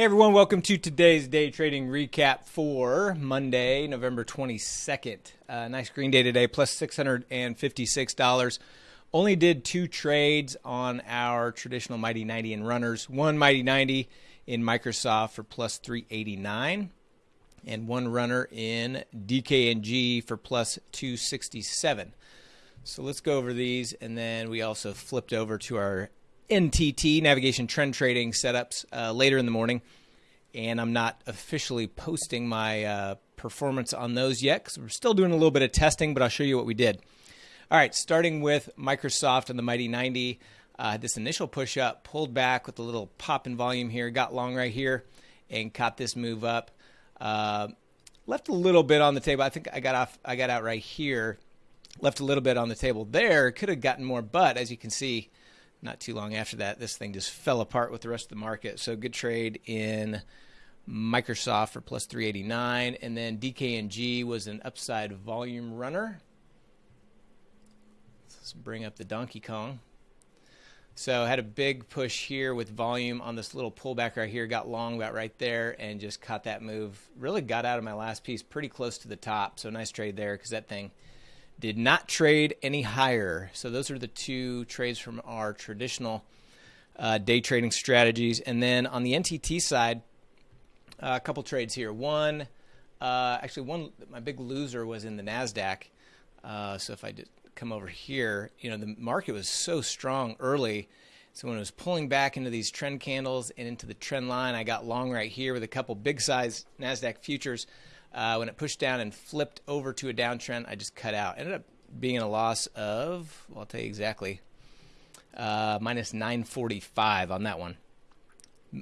Hey everyone, welcome to today's day trading recap for Monday, November 22nd. Uh, nice green day today, plus $656. Only did two trades on our traditional Mighty 90 and runners. One Mighty 90 in Microsoft for plus 389 and one runner in DKNG for plus 267. So let's go over these and then we also flipped over to our NTT navigation trend trading setups uh, later in the morning, and I'm not officially posting my uh, performance on those yet because we're still doing a little bit of testing. But I'll show you what we did. All right, starting with Microsoft and the Mighty 90. Uh, this initial push up, pulled back with a little pop in volume here, got long right here, and caught this move up. Uh, left a little bit on the table. I think I got off. I got out right here. Left a little bit on the table there. Could have gotten more, but as you can see, not too long after that, this thing just fell apart with the rest of the market. So good trade in Microsoft for plus 389, and then DKNG was an upside volume runner. Let's bring up the Donkey Kong. So had a big push here with volume on this little pullback right here. Got long about right there and just caught that move. Really got out of my last piece pretty close to the top. So nice trade there because that thing did not trade any higher. So those are the two trades from our traditional uh, day trading strategies. And then on the NTT side, uh, a couple trades here. One, uh, actually, one my big loser was in the Nasdaq. Uh, so if I just come over here, you know, the market was so strong early. So when it was pulling back into these trend candles and into the trend line, I got long right here with a couple big size Nasdaq futures. Uh, when it pushed down and flipped over to a downtrend, I just cut out. Ended up being in a loss of, well, I'll tell you exactly, uh, minus 945 on that one.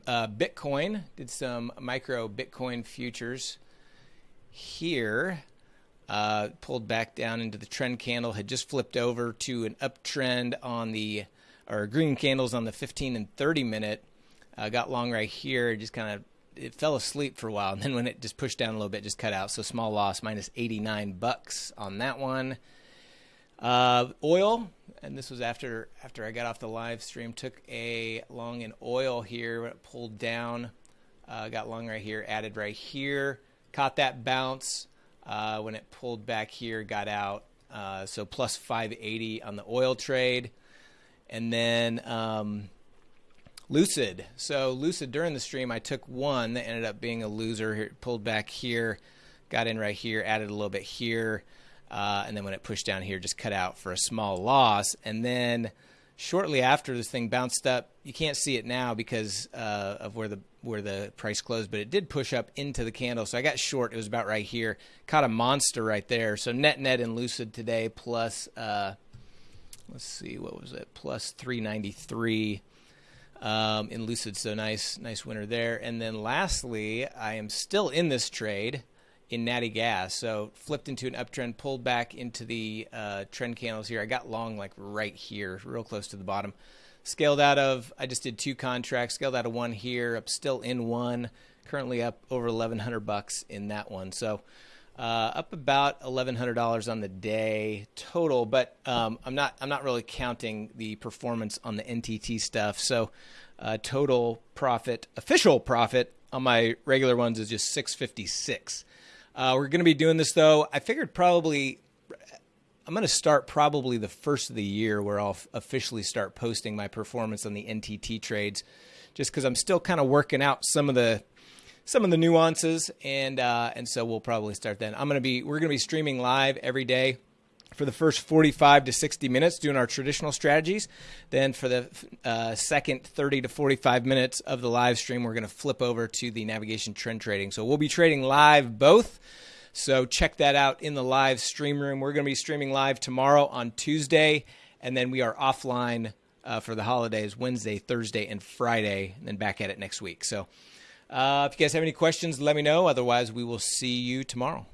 Uh, Bitcoin did some micro Bitcoin futures here. Uh, pulled back down into the trend candle, had just flipped over to an uptrend on the, or green candles on the 15 and 30 minute. Uh, got long right here, just kind of it fell asleep for a while, and then when it just pushed down a little bit, just cut out. So small loss, minus 89 bucks on that one. Uh, oil, and this was after after I got off the live stream. Took a long in oil here when it pulled down. Uh, got long right here, added right here. Caught that bounce uh, when it pulled back here, got out. Uh, so plus 580 on the oil trade, and then. Um, Lucid. So Lucid during the stream, I took one that ended up being a loser. pulled back here, got in right here, added a little bit here, uh, and then when it pushed down here, just cut out for a small loss. And then shortly after this thing bounced up, you can't see it now because uh, of where the where the price closed, but it did push up into the candle. So I got short. It was about right here. Caught a monster right there. So net net in Lucid today plus. Uh, let's see, what was it? Plus 393 um, in Lucid. So nice, nice winner there. And then lastly, I am still in this trade in Natty Gas. So flipped into an uptrend, pulled back into the uh, trend candles here. I got long like right here, real close to the bottom. Scaled out of, I just did two contracts. Scaled out of one here. I'm still in one. Currently up over 1,100 bucks in that one. So uh, up about eleven hundred dollars on the day total, but um, I'm not I'm not really counting the performance on the NTT stuff. So uh, total profit, official profit on my regular ones is just six fifty six. Uh, we're going to be doing this though. I figured probably I'm going to start probably the first of the year where I'll officially start posting my performance on the NTT trades, just because I'm still kind of working out some of the some of the nuances, and uh, and so we'll probably start then. I'm gonna be we're gonna be streaming live every day for the first 45 to 60 minutes doing our traditional strategies. Then for the uh, second 30 to 45 minutes of the live stream, we're going to flip over to the navigation trend trading. So we'll be trading live both. So check that out in the live stream room. We're going to be streaming live tomorrow on Tuesday, and then we are offline uh, for the holidays Wednesday, Thursday, and Friday, and then back at it next week. So uh, if you guys have any questions, let me know. Otherwise, we will see you tomorrow.